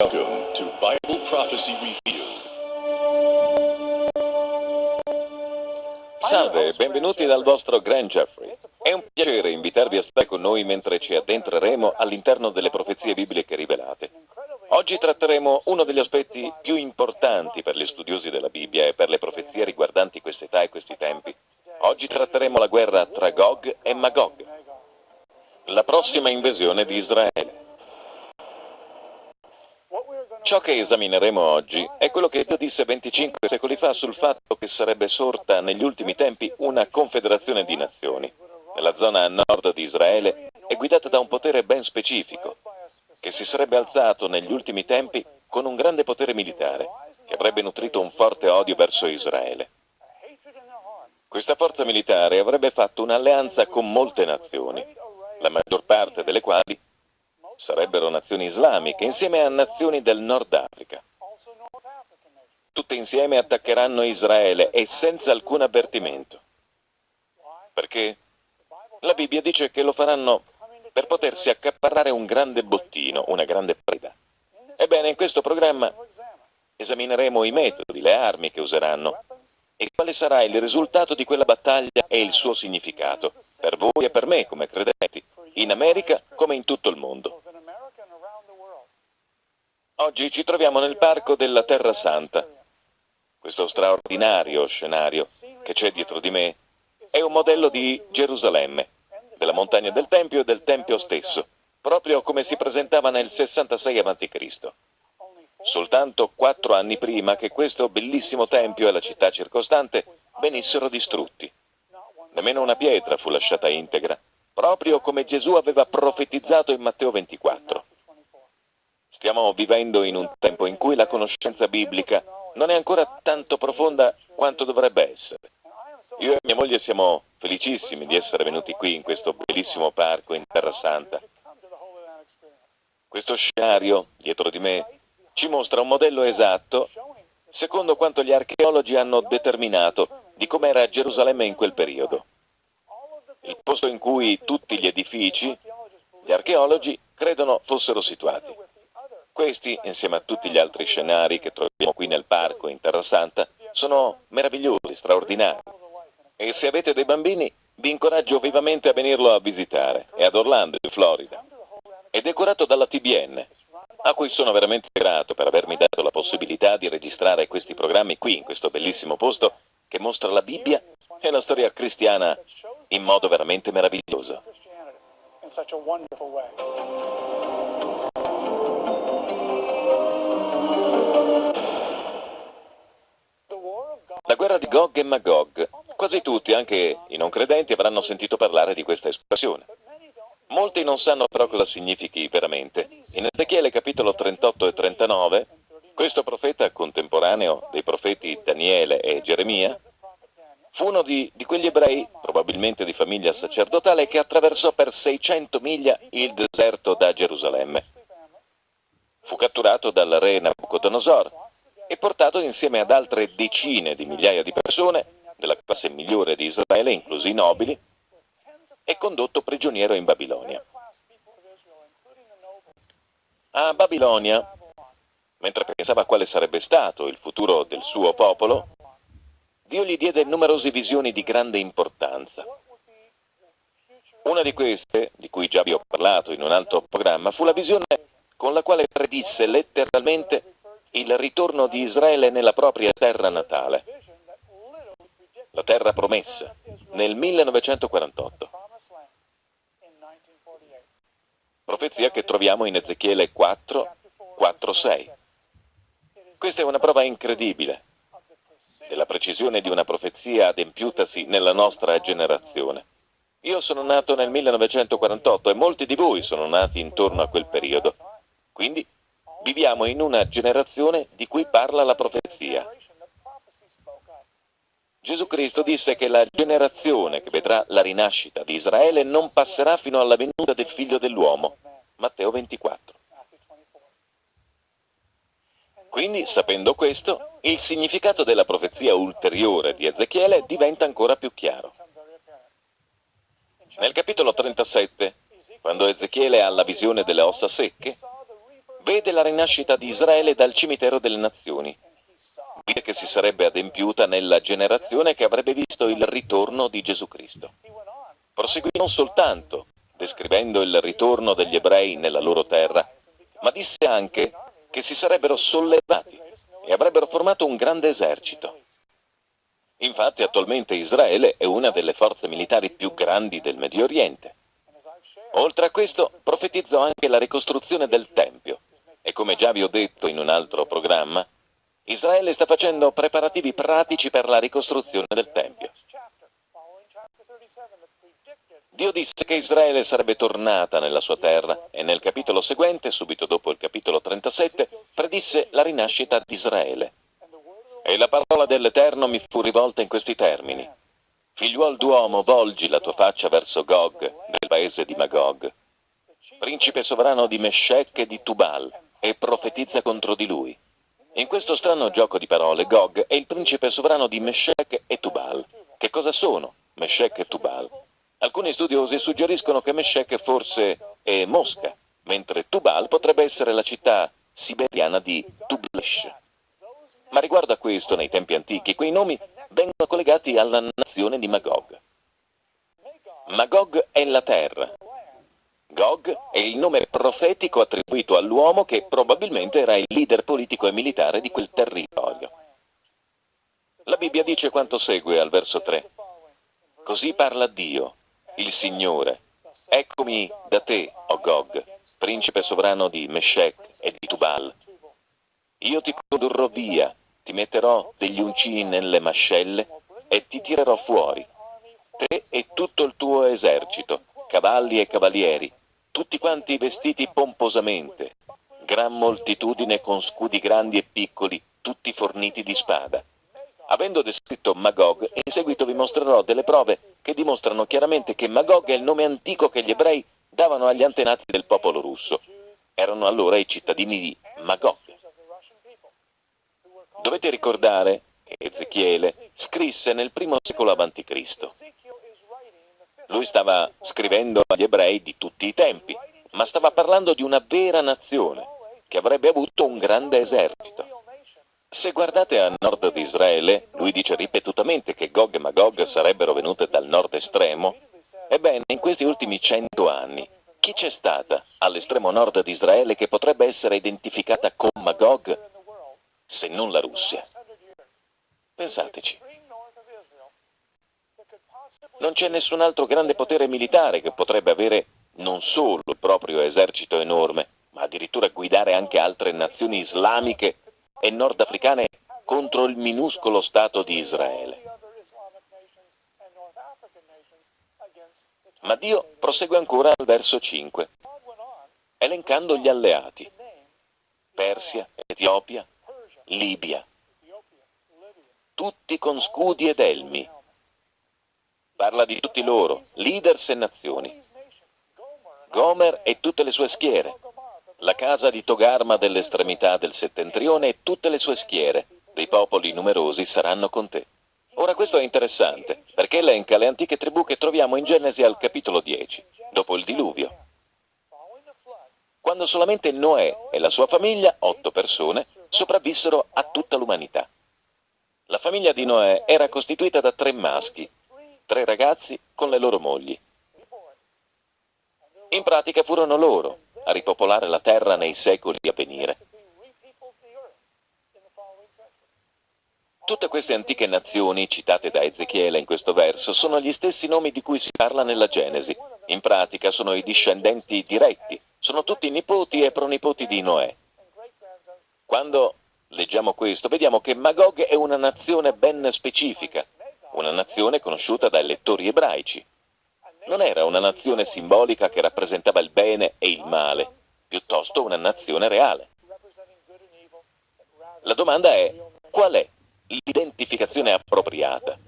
Welcome Bible Prophecy Review. Salve benvenuti dal vostro Grand Jeffrey. Piacere invitarvi a stare con noi mentre ci addentreremo all'interno delle profezie bibliche rivelate. Oggi tratteremo uno degli aspetti più importanti per gli studiosi della Bibbia e per le profezie riguardanti quest'età e questi tempi. Oggi tratteremo la guerra tra Gog e Magog, la prossima invasione di Israele. Ciò che esamineremo oggi è quello che Dio disse 25 secoli fa sul fatto che sarebbe sorta negli ultimi tempi una confederazione di nazioni. Nella zona a nord di Israele è guidata da un potere ben specifico, che si sarebbe alzato negli ultimi tempi con un grande potere militare, che avrebbe nutrito un forte odio verso Israele. Questa forza militare avrebbe fatto un'alleanza con molte nazioni, la maggior parte delle quali sarebbero nazioni islamiche, insieme a nazioni del Nord Africa. Tutte insieme attaccheranno Israele e senza alcun avvertimento. Perché la Bibbia dice che lo faranno per potersi accaparrare un grande bottino, una grande preda. Ebbene, in questo programma esamineremo i metodi, le armi che useranno e quale sarà il risultato di quella battaglia e il suo significato, per voi e per me come credenti, in America come in tutto il mondo. Oggi ci troviamo nel parco della Terra Santa. Questo straordinario scenario che c'è dietro di me è un modello di Gerusalemme, della montagna del Tempio e del Tempio stesso, proprio come si presentava nel 66 a.C. Soltanto quattro anni prima che questo bellissimo tempio e la città circostante venissero distrutti. Nemmeno una pietra fu lasciata integra, proprio come Gesù aveva profetizzato in Matteo 24. Stiamo vivendo in un tempo in cui la conoscenza biblica non è ancora tanto profonda quanto dovrebbe essere. Io e mia moglie siamo felicissimi di essere venuti qui in questo bellissimo parco in Terra Santa. Questo scenario, dietro di me, ci mostra un modello esatto, secondo quanto gli archeologi hanno determinato, di com'era Gerusalemme in quel periodo. Il posto in cui tutti gli edifici, gli archeologi, credono fossero situati. Questi, insieme a tutti gli altri scenari che troviamo qui nel parco in Terra Santa, sono meravigliosi, straordinari. E se avete dei bambini, vi incoraggio vivamente a venirlo a visitare. È ad Orlando, in Florida. È decorato dalla TBN, a cui sono veramente grato per avermi dato la possibilità di registrare questi programmi qui, in questo bellissimo posto, che mostra la Bibbia e la storia cristiana in modo veramente meraviglioso. La guerra di Gog e Magog. Quasi tutti, anche i non credenti, avranno sentito parlare di questa espressione. Molti non sanno però cosa significhi veramente. In Ezechiele capitolo 38 e 39, questo profeta contemporaneo dei profeti Daniele e Geremia fu uno di, di, quegli ebrei, probabilmente di famiglia sacerdotale, che attraversò per 600 miglia il deserto da Gerusalemme. Fu catturato dal re Nabucodonosor e portato insieme ad altre decine di migliaia di persone della classe migliore di Israele, inclusi i nobili, e condotto prigioniero in Babilonia. A Babilonia, mentre pensava quale sarebbe stato il futuro del suo popolo, Dio gli diede numerose visioni di grande importanza. Una di queste, di cui già vi ho parlato in un altro programma, fu la visione con la quale predisse letteralmente il ritorno di Israele nella propria terra natale, la terra promessa, nel 1948. Profezia che troviamo in Ezechiele 4, 4, 6. Questa è una prova incredibile della precisione di una profezia adempiutasi nella nostra generazione. Io sono nato nel 1948 e molti di voi sono nati intorno a quel periodo. Quindi Viviamo in una generazione di cui parla la profezia. Gesù Cristo disse che la generazione che vedrà la rinascita di Israele non passerà fino alla venuta del figlio dell'uomo, Matteo 24. Quindi, sapendo questo, il significato della profezia ulteriore di Ezechiele diventa ancora più chiaro. Nel capitolo 37, quando Ezechiele ha la visione delle ossa secche, vede la rinascita di Israele dal cimitero delle nazioni, che si sarebbe adempiuta nella generazione che avrebbe visto il ritorno di Gesù Cristo. Proseguì non soltanto descrivendo il ritorno degli ebrei nella loro terra, ma disse anche che si sarebbero sollevati e avrebbero formato un grande esercito. Infatti attualmente Israele è una delle forze militari più grandi del Medio Oriente. Oltre a questo, profetizzò anche la ricostruzione del Tempio. E come già vi ho detto in un altro programma, Israele sta facendo preparativi pratici per la ricostruzione del Tempio. Dio disse che Israele sarebbe tornata nella sua terra e nel capitolo seguente, subito dopo il capitolo 37, predisse la rinascita di Israele. E la parola dell'Eterno mi fu rivolta in questi termini. Figliuol d'uomo, volgi la tua faccia verso Gog, nel paese di Magog, principe sovrano di Meshech e di Tubal, e profetizza contro di lui. In questo strano gioco di parole, Gog è il principe sovrano di Meshech e Tubal. Che cosa sono Meshech e Tubal? Alcuni studiosi suggeriscono che Meshech forse è Mosca, mentre Tubal potrebbe essere la città siberiana di Tublesh. Ma riguardo a questo, nei tempi antichi, quei nomi vengono collegati alla nazione di Magog. Magog è la terra. Gog è il nome profetico attribuito all'uomo che probabilmente era il leader politico e militare di quel territorio. La Bibbia dice quanto segue al verso 3. Così parla Dio, il Signore. Eccomi da te, o Gog, principe sovrano di Meshech e di Tubal. Io ti condurrò via, ti metterò degli uncini nelle mascelle e ti tirerò fuori, te e tutto il tuo esercito, cavalli e cavalieri, tutti quanti vestiti pomposamente, gran moltitudine con scudi grandi e piccoli, tutti forniti di spada. Avendo descritto Magog, in seguito vi mostrerò delle prove che dimostrano chiaramente che Magog è il nome antico che gli ebrei davano agli antenati del popolo russo. Erano allora i cittadini di Magog. Dovete ricordare che Ezechiele scrisse nel primo secolo a.C. Lui stava scrivendo agli ebrei di tutti i tempi, ma stava parlando di una vera nazione, che avrebbe avuto un grande esercito. Se guardate a nord di Israele, lui dice ripetutamente che Gog e Magog sarebbero venute dal nord estremo. Ebbene, in questi ultimi cento anni, chi c'è stata all'estremo nord di Israele che potrebbe essere identificata con Magog se non la Russia. Pensateci. Non c'è nessun altro grande potere militare che potrebbe avere non solo il proprio esercito enorme, ma addirittura guidare anche altre nazioni islamiche e nordafricane contro il minuscolo Stato di Israele. Ma Dio prosegue ancora al verso 5, elencando gli alleati. Persia, Etiopia, Libia, tutti con scudi ed elmi. Parla di tutti loro, leaders e nazioni. Gomer e tutte le sue schiere, la casa di Togarma dell'estremità del settentrione e tutte le sue schiere, dei popoli numerosi saranno con te. Ora questo è interessante, perché elenca le antiche tribù che troviamo in Genesi al capitolo 10, dopo il diluvio. Quando solamente Noè e la sua famiglia, otto persone, sopravvissero a tutta l'umanità. La famiglia di Noè era costituita da tre maschi, tre ragazzi con le loro mogli. In pratica furono loro a ripopolare la terra nei secoli a venire. Tutte queste antiche nazioni citate da Ezechiele in questo verso sono gli stessi nomi di cui si parla nella Genesi. In pratica sono i discendenti diretti, sono tutti nipoti e pronipoti di Noè. Quando leggiamo questo, vediamo che Magog è una nazione ben specifica, una nazione conosciuta dai lettori ebraici. Non era una nazione simbolica che rappresentava il bene e il male, piuttosto una nazione reale. La domanda è, qual è l'identificazione appropriata?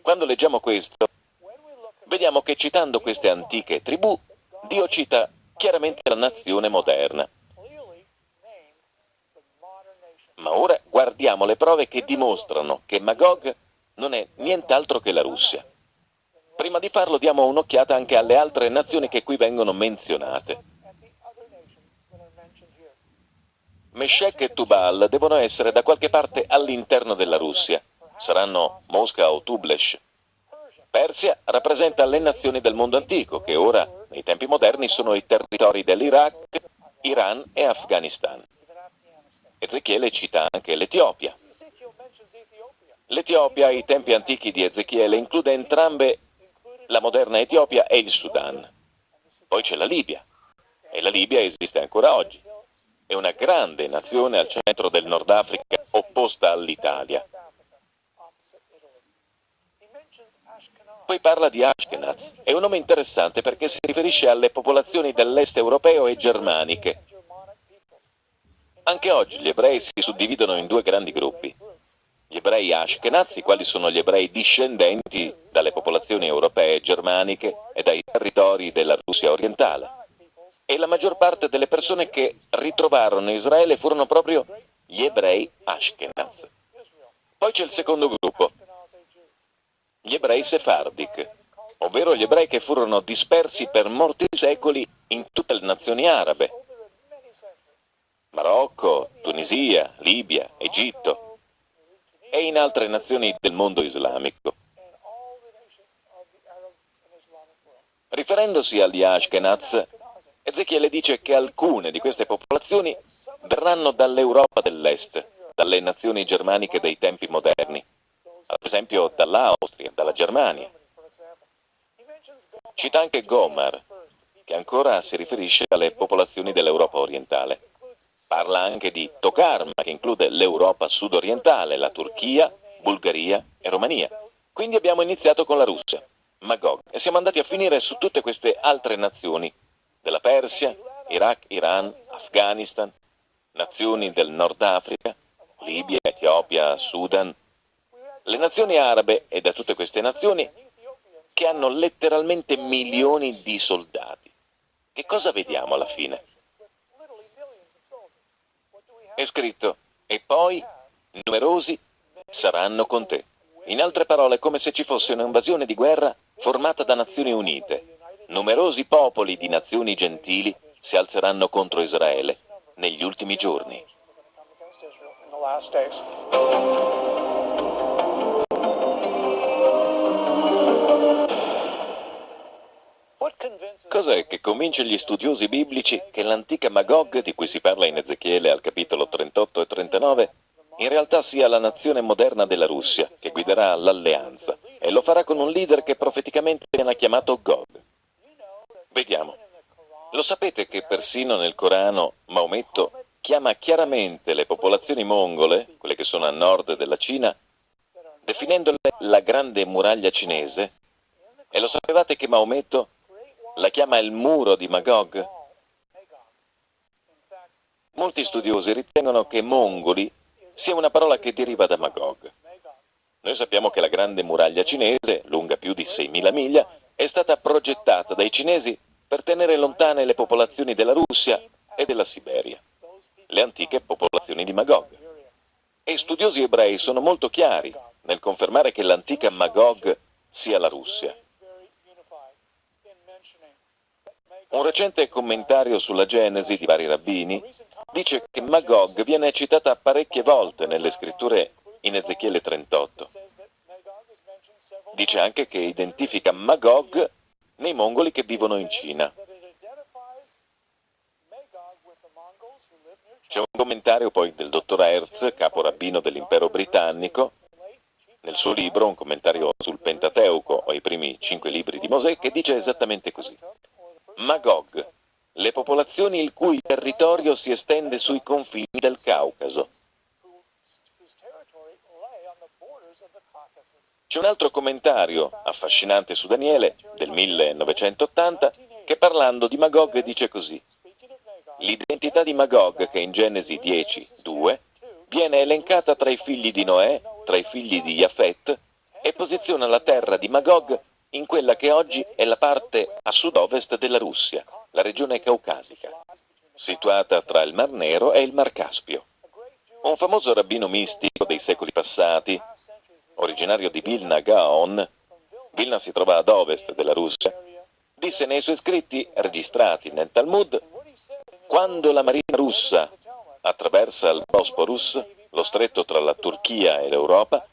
Quando leggiamo questo, vediamo che citando queste antiche tribù, Dio cita chiaramente la nazione moderna. Ma ora guardiamo le prove che dimostrano che Magog non è nient'altro che la Russia. Prima di farlo diamo un'occhiata anche alle altre nazioni che qui vengono menzionate. Meshech e Tubal devono essere da qualche parte all'interno della Russia. Saranno Mosca o Tublesh. Persia rappresenta le nazioni del mondo antico, che ora, nei tempi moderni, sono i territori dell'Iraq, Iran e Afghanistan. Ezechiele cita anche l'Etiopia. L'Etiopia ai tempi antichi di Ezechiele include entrambe la moderna Etiopia e il Sudan. Poi c'è la Libia, e la Libia esiste ancora oggi. È una grande nazione al centro del Nord Africa, opposta all'Italia. Poi parla di Ashkenaz. È un nome interessante perché si riferisce alle popolazioni dell'est europeo e germaniche. Anche oggi gli ebrei si suddividono in due grandi gruppi. Gli ebrei Ashkenaz, i quali sono gli ebrei discendenti dalle popolazioni europee e germaniche e dai territori della Russia orientale. E la maggior parte delle persone che ritrovarono Israele furono proprio gli ebrei Ashkenaz. Poi c'è il secondo gruppo, gli ebrei sefardic, ovvero gli ebrei che furono dispersi per molti secoli in tutte le nazioni arabe, Marocco, Tunisia, Libia, Egitto e in altre nazioni del mondo islamico. Riferendosi agli Ashkenaz, Ezechiele dice che alcune di queste popolazioni verranno dall'Europa dell'Est, dalle nazioni germaniche dei tempi moderni, ad esempio dall'Austria, dalla Germania. Cita anche Gomar, che ancora si riferisce alle popolazioni dell'Europa orientale. Parla anche di Tokarma, che include l'Europa sudorientale, la Turchia, Bulgaria e Romania. Quindi abbiamo iniziato con la Russia, Magog, e siamo andati a finire su tutte queste altre nazioni, della Persia, Iraq, Iran, Afghanistan, nazioni del Nord Africa, Libia, Etiopia, Sudan, le nazioni arabe e da tutte queste nazioni che hanno letteralmente milioni di soldati. Che cosa vediamo alla fine? È scritto, e poi numerosi saranno con te. In altre parole, come se ci fosse un'invasione di guerra formata da Nazioni Unite. Numerosi popoli di nazioni gentili si alzeranno contro Israele negli ultimi giorni. Cos'è che convince gli studiosi biblici che l'antica Magog, di cui si parla in Ezechiele al capitolo 38 e 39, in realtà sia la nazione moderna della Russia, che guiderà l'alleanza, e lo farà con un leader che profeticamente viene chiamato Gog. Vediamo. Lo sapete che persino nel Corano Maometto chiama chiaramente le popolazioni mongole, quelle che sono a nord della Cina, definendole la grande muraglia cinese? E lo sapevate che Maometto la chiama il muro di Magog? Molti studiosi ritengono che mongoli sia una parola che deriva da Magog. Noi sappiamo che la grande muraglia cinese, lunga più di 6.000 miglia, è stata progettata dai cinesi per tenere lontane le popolazioni della Russia e della Siberia, le antiche popolazioni di Magog. E studiosi ebrei sono molto chiari nel confermare che l'antica Magog sia la Russia. Un recente commentario sulla Genesi di vari rabbini dice che Magog viene citata parecchie volte nelle scritture in Ezechiele 38. Dice anche che identifica Magog nei mongoli che vivono in Cina. C'è un commentario poi del dottor Hertz, capo rabbino dell'impero britannico, nel suo libro, un commentario sul Pentateuco o i primi cinque libri di Mosè, che dice esattamente così. Magog, le popolazioni il cui territorio si estende sui confini del Caucaso. C'è un altro commentario affascinante su Daniele del 1980 che parlando di Magog dice così L'identità di Magog che in Genesi 10, 2 viene elencata tra i figli di Noè, tra i figli di Jafet e posiziona la terra di Magog in quella che oggi è la parte a sud-ovest della Russia, la regione caucasica, situata tra il Mar Nero e il Mar Caspio. Un famoso rabbino mistico dei secoli passati, originario di Vilna Gaon, Vilna si trova ad ovest della Russia, disse nei suoi scritti registrati nel Talmud, quando la marina russa attraversa il Bosporus, lo stretto tra la Turchia e l'Europa,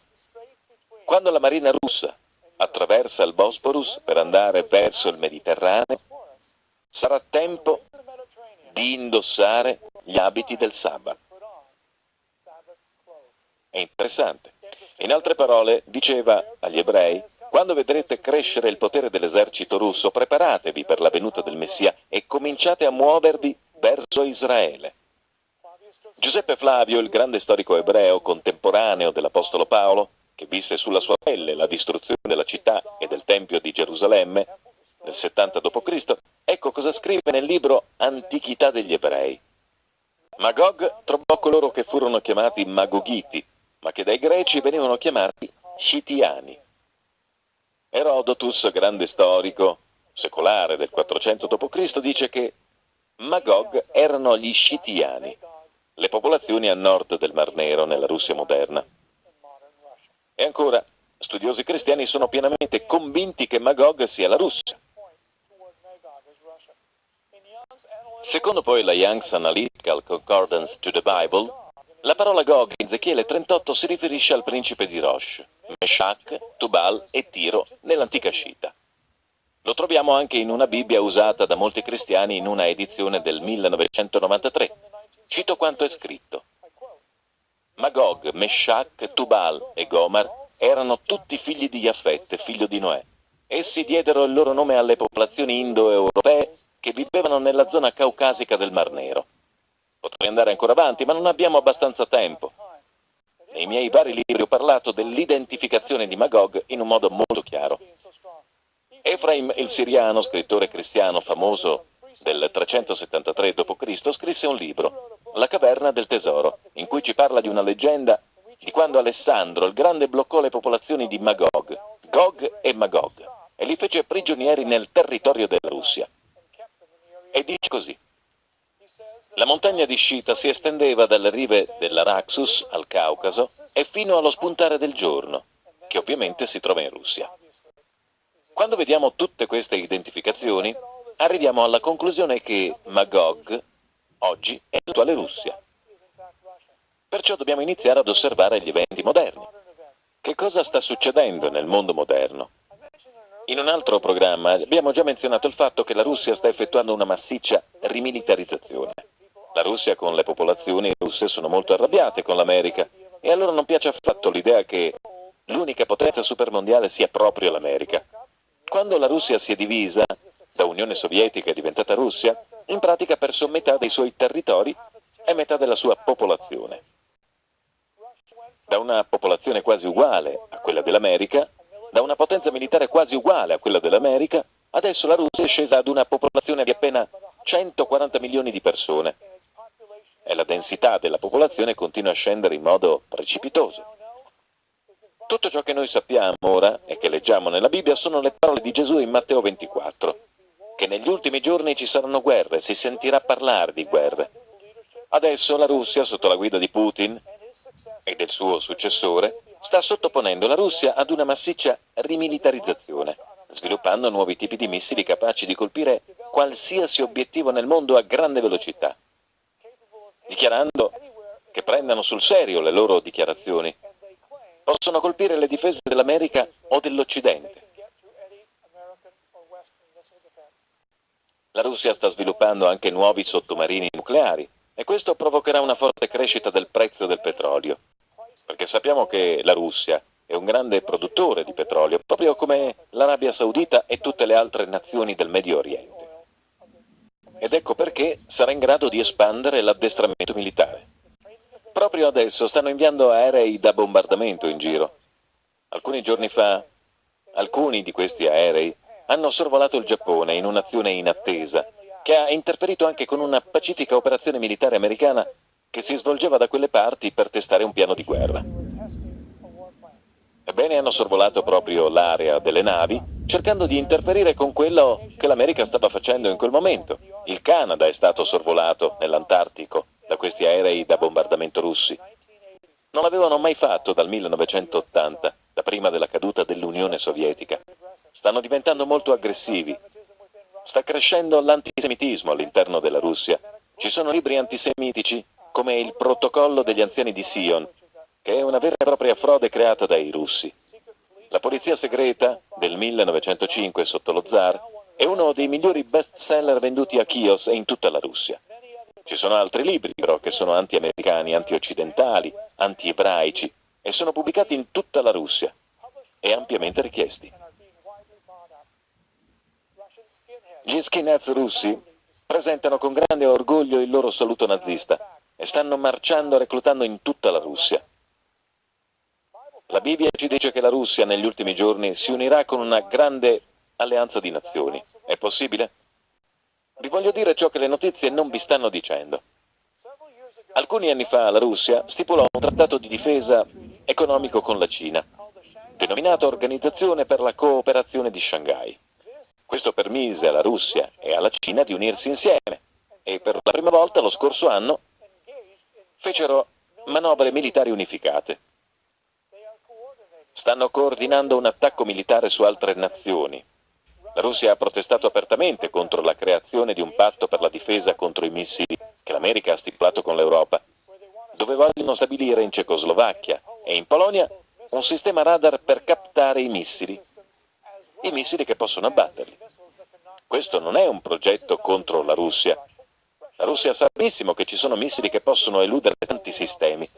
quando la marina russa attraversa il Bosporus per andare verso il Mediterraneo, sarà tempo di indossare gli abiti del sabbat. È interessante. In altre parole, diceva agli ebrei, quando vedrete crescere il potere dell'esercito russo, preparatevi per la venuta del Messia e cominciate a muovervi verso Israele. Giuseppe Flavio, il grande storico ebreo contemporaneo dell'Apostolo Paolo, che visse sulla sua pelle la distruzione della città e del Tempio di Gerusalemme nel 70 d.C., ecco cosa scrive nel libro Antichità degli Ebrei. Magog trovò coloro che furono chiamati Magogiti, ma che dai greci venivano chiamati Scitiani. Erodotus, grande storico secolare del 400 d.C., dice che Magog erano gli Scitiani, le popolazioni a nord del Mar Nero nella Russia moderna. Ancora, studiosi cristiani sono pienamente convinti che Magog sia la Russia. Secondo poi la Young's Analytical Concordance to the Bible, la parola Gog in Ezechiele 38 si riferisce al principe di Rosh, Meshach, Tubal e Tiro nell'antica Scita. Lo troviamo anche in una Bibbia usata da molti cristiani in una edizione del 1993. Cito quanto è scritto. Magog, Meshach, Tubal e Gomar erano tutti figli di Jaffet, figlio di Noè. Essi diedero il loro nome alle popolazioni indo-europee che vivevano nella zona caucasica del Mar Nero. Potrei andare ancora avanti, ma non abbiamo abbastanza tempo. Nei miei vari libri ho parlato dell'identificazione di Magog in un modo molto chiaro. Efraim il Siriano, scrittore cristiano famoso del 373 d.C., scrisse un libro, La caverna del tesoro, in cui ci parla di una leggenda di quando Alessandro il Grande bloccò le popolazioni di Magog, Gog e Magog, e li fece prigionieri nel territorio della Russia. E dice così. La montagna di Scita si estendeva dalle rive dell'Araxus al Caucaso e fino allo spuntare del giorno, che ovviamente si trova in Russia. Quando vediamo tutte queste identificazioni, arriviamo alla conclusione che Magog oggi è l'attuale Russia. Perciò dobbiamo iniziare ad osservare gli eventi moderni. Che cosa sta succedendo nel mondo moderno? In un altro programma abbiamo già menzionato il fatto che la Russia sta effettuando una massiccia rimilitarizzazione. La Russia con le popolazioni russe sono molto arrabbiate con l'America e a loro non piace affatto l'idea che l'unica potenza supermondiale sia proprio l'America. Quando la Russia si è divisa, da Unione Sovietica è diventata Russia, in pratica ha perso metà dei suoi territori e metà della sua popolazione. Da una popolazione quasi uguale a quella dell'America, da una potenza militare quasi uguale a quella dell'America, adesso la Russia è scesa ad una popolazione di appena 140 milioni di persone e la densità della popolazione continua a scendere in modo precipitoso. Tutto ciò che noi sappiamo ora e che leggiamo nella Bibbia sono le parole di Gesù in Matteo 24, che negli ultimi giorni ci saranno guerre, si sentirà parlare di guerre. Adesso la Russia, sotto la guida di Putin e del suo successore, sta sottoponendo la Russia ad una massiccia rimilitarizzazione, sviluppando nuovi tipi di missili capaci di colpire qualsiasi obiettivo nel mondo a grande velocità, dichiarando che prendano sul serio le loro dichiarazioni. Possono colpire le difese dell'America o dell'Occidente. La Russia sta sviluppando anche nuovi sottomarini nucleari e questo provocherà una forte crescita del prezzo del petrolio perché sappiamo che la Russia è un grande produttore di petrolio, proprio come l'Arabia Saudita e tutte le altre nazioni del Medio Oriente. Ed ecco perché sarà in grado di espandere l'addestramento militare. Proprio adesso stanno inviando aerei da bombardamento in giro. Alcuni giorni fa, alcuni di questi aerei hanno sorvolato il Giappone in un'azione inattesa, che ha interferito anche con una pacifica operazione militare americana che si svolgeva da quelle parti per testare un piano di guerra. Ebbene, hanno sorvolato proprio l'area delle navi cercando di interferire con quello che l'America stava facendo in quel momento. Il Canada è stato sorvolato nell'Antartico da questi aerei da bombardamento russi. Non l'avevano mai fatto dal 1980, da prima della caduta dell'Unione Sovietica. Stanno diventando molto aggressivi. Sta crescendo l'antisemitismo all'interno della Russia. Ci sono libri antisemitici come il Protocollo degli anziani di Sion, che è una vera e propria frode creata dai russi. La polizia segreta del 1905 sotto lo zar è uno dei migliori bestseller venduti a Chios e in tutta la Russia. Ci sono altri libri però che sono anti-americani, anti-occidentali, anti-ebraici e sono pubblicati in tutta la Russia e ampiamente richiesti. Gli skinheads russi presentano con grande orgoglio il loro saluto nazista e stanno marciando reclutando in tutta la Russia. La Bibbia ci dice che la Russia negli ultimi giorni si unirà con una grande alleanza di nazioni. È possibile? Vi voglio dire ciò che le notizie non vi stanno dicendo. Alcuni anni fa la Russia stipulò un trattato di difesa economico con la Cina, denominato Organizzazione per la cooperazione di Shanghai. Questo permise alla Russia e alla Cina di unirsi insieme e per la prima volta lo scorso anno fecero manovre militari unificate. Stanno coordinando un attacco militare su altre nazioni. La Russia ha protestato apertamente contro la creazione di un patto per la difesa contro i missili che l'America ha stipulato con l'Europa, dove vogliono stabilire in Cecoslovacchia e in Polonia un sistema radar per captare i missili, i missili che possono abbatterli. Questo non è un progetto contro la Russia. La Russia sa benissimo che ci sono missili che possono eludere tanti sistemi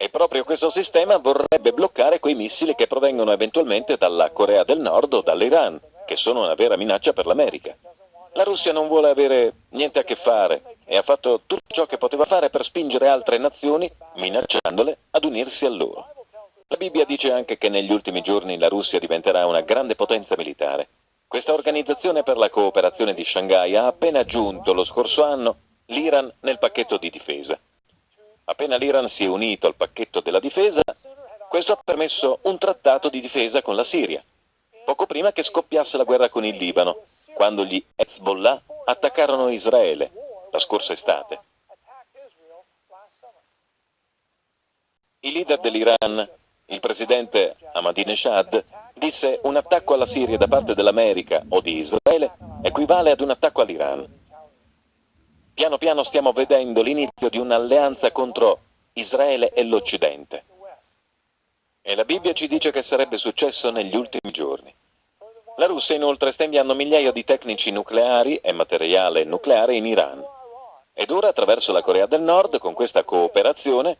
e proprio questo sistema vorrebbe bloccare quei missili che provengono eventualmente dalla Corea del Nord o dall'Iran, che sono una vera minaccia per l'America. La Russia non vuole avere niente a che fare e ha fatto tutto ciò che poteva fare per spingere altre nazioni, minacciandole, ad unirsi a loro. La Bibbia dice anche che negli ultimi giorni la Russia diventerà una grande potenza militare. Questa organizzazione per la cooperazione di Shanghai ha appena aggiunto lo scorso anno l'Iran nel pacchetto di difesa. Appena l'Iran si è unito al pacchetto della difesa, questo ha permesso un trattato di difesa con la Siria, poco prima che scoppiasse la guerra con il Libano, quando gli Hezbollah attaccarono Israele la scorsa estate. Il leader dell'Iran, il presidente Ahmadinejad, disse un attacco alla Siria da parte dell'America o di Israele equivale ad un attacco all'Iran. Piano piano stiamo vedendo l'inizio di un'alleanza contro Israele e l'Occidente. E la Bibbia ci dice che sarebbe successo negli ultimi giorni. La Russia inoltre sta inviando migliaia di tecnici nucleari e materiale nucleare in Iran. Ed ora attraverso la Corea del Nord, con questa cooperazione,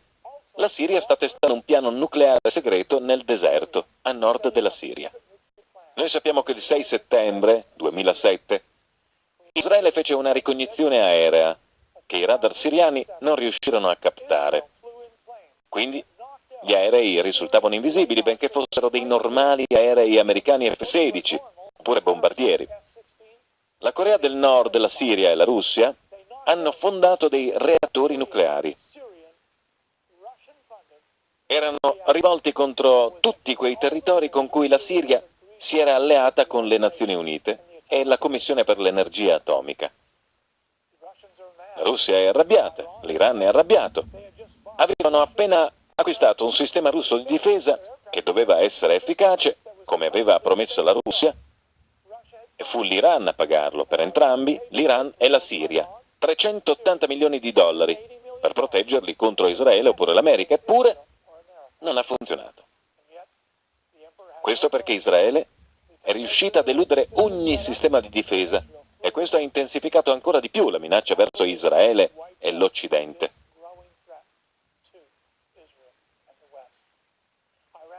la Siria sta testando un piano nucleare segreto nel deserto, a nord della Siria. Noi sappiamo che il 6 settembre 2007 Israele fece una ricognizione aerea che i radar siriani non riuscirono a captare. Quindi gli aerei risultavano invisibili benché fossero dei normali aerei americani F-16, oppure bombardieri. La Corea del Nord, la Siria e la Russia hanno fondato dei reattori nucleari. Erano rivolti contro tutti quei territori con cui la Siria si era alleata con le Nazioni Unite e la Commissione per l'Energia Atomica. La Russia è arrabbiata, l'Iran è arrabbiato. Avevano appena acquistato un sistema russo di difesa che doveva essere efficace, come aveva promesso la Russia, e fu l'Iran a pagarlo per entrambi, l'Iran e la Siria, 380 milioni di dollari per proteggerli contro Israele oppure l'America, eppure non ha funzionato. Questo perché Israele è riuscita ad eludere ogni sistema di difesa e questo ha intensificato ancora di più la minaccia verso Israele e l'Occidente.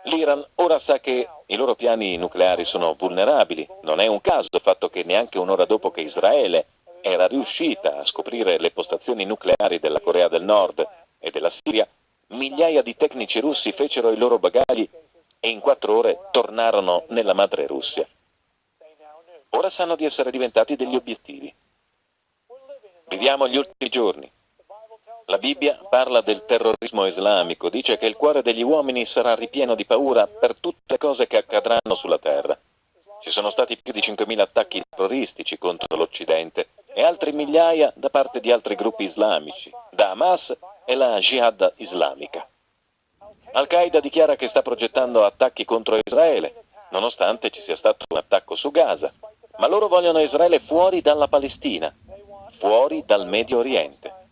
L'Iran ora sa che i loro piani nucleari sono vulnerabili. Non è un caso il fatto che neanche un'ora dopo che Israele era riuscita a scoprire le postazioni nucleari della Corea del Nord e della Siria, migliaia di tecnici russi fecero i loro bagagli e in quattro ore tornarono nella madre Russia. Ora sanno di essere diventati degli obiettivi. Viviamo gli ultimi giorni. La Bibbia parla del terrorismo islamico, dice che il cuore degli uomini sarà ripieno di paura per tutte le cose che accadranno sulla terra. Ci sono stati più di 5.000 attacchi terroristici contro l'Occidente e altri migliaia da parte di altri gruppi islamici, da Hamas e la Jihad islamica. Al-Qaeda dichiara che sta progettando attacchi contro Israele, nonostante ci sia stato un attacco su Gaza, ma loro vogliono Israele fuori dalla Palestina, fuori dal Medio Oriente.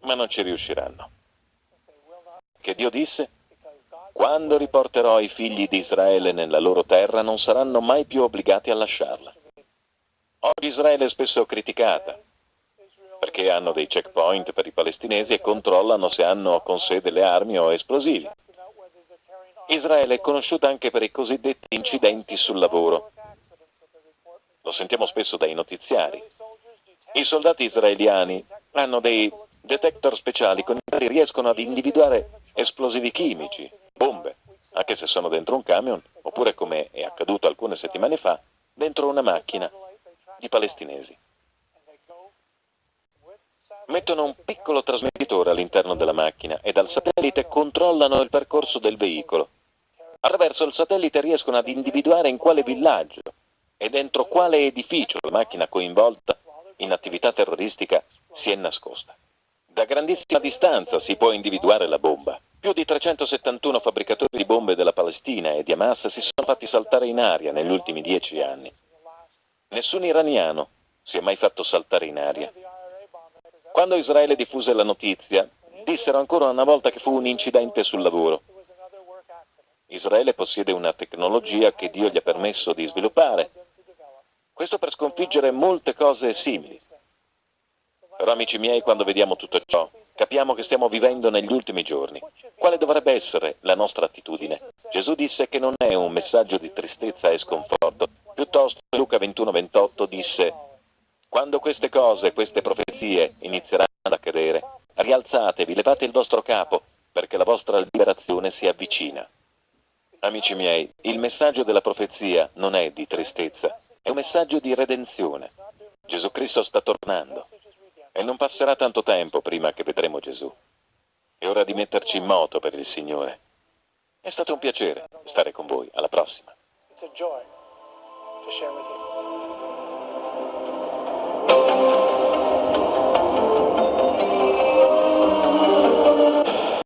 Ma non ci riusciranno. Che Dio disse? Quando riporterò i figli di Israele nella loro terra non saranno mai più obbligati a lasciarla. Oggi Israele è spesso criticata perché hanno dei checkpoint per i palestinesi e controllano se hanno con sé delle armi o esplosivi. Israele è conosciuta anche per i cosiddetti incidenti sul lavoro. Lo sentiamo spesso dai notiziari. I soldati israeliani hanno dei detector speciali con i quali riescono ad individuare esplosivi chimici, bombe, anche se sono dentro un camion, oppure come è accaduto alcune settimane fa, dentro una macchina di palestinesi. Mettono un piccolo trasmettitore all'interno della macchina e dal satellite controllano il percorso del veicolo. Attraverso il satellite riescono ad individuare in quale villaggio e dentro quale edificio la macchina coinvolta in attività terroristica si è nascosta. Da grandissima distanza si può individuare la bomba. Più di 371 fabbricatori di bombe della Palestina e di Hamas si sono fatti saltare in aria negli ultimi dieci anni. Nessun iraniano si è mai fatto saltare in aria. Quando Israele diffuse la notizia, dissero ancora una volta che fu un incidente sul lavoro. Israele possiede una tecnologia che Dio gli ha permesso di sviluppare. Questo per sconfiggere molte cose simili. Però amici miei, quando vediamo tutto ciò, capiamo che stiamo vivendo negli ultimi giorni. Quale dovrebbe essere la nostra attitudine? Gesù disse che non è un messaggio di tristezza e sconforto, piuttosto Luca 21-28 disse quando queste cose, queste profezie inizieranno ad accadere, rialzatevi, levate il vostro capo, perché la vostra liberazione si avvicina. Amici miei, il messaggio della profezia non è di tristezza, è un messaggio di redenzione. Gesù Cristo sta tornando e non passerà tanto tempo prima che vedremo Gesù. È ora di metterci in moto per il Signore. È stato un piacere stare con voi. Alla prossima.